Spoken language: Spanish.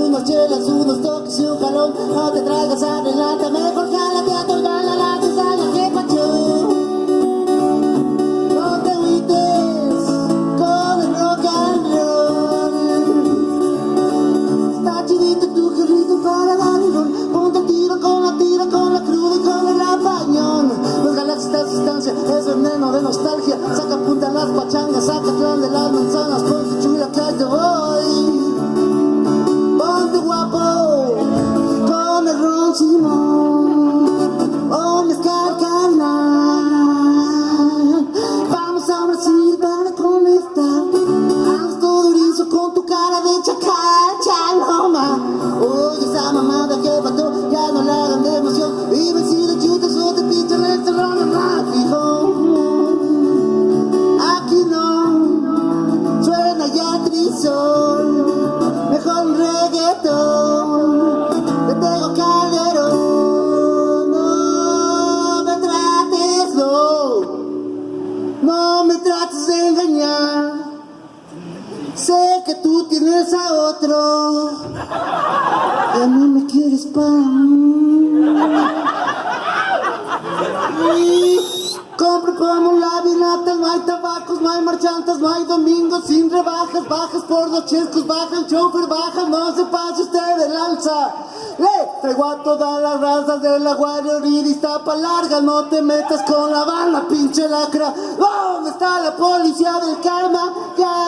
unas chelas, unos toques y un jalón. No te traigas adelante, mejor jálate a tu gala La cizaña que pachó No te huites con el rock and roll. Está chidito tu carrito para dar el Ponte el tiro con la tira, con la cruda y con el rapañón Los galaxias esta sustancia es veneno de nostalgia. Saca punta a las pachangas, saca plan de las manzanas. Ponte chula que te Sé que tú tienes a otro. A mí me quieres mí. Compre como la vinata, no hay tabacos, no hay marchantas, no hay domingos sin rebajas, bajas por dos chescos, baja el chofer, baja, no se pase usted del alza. Le traigo a todas las razas de la Guardia Iztapa larga, no te metas con la banda, pinche lacra. ¿Dónde está la policía del karma? Ya.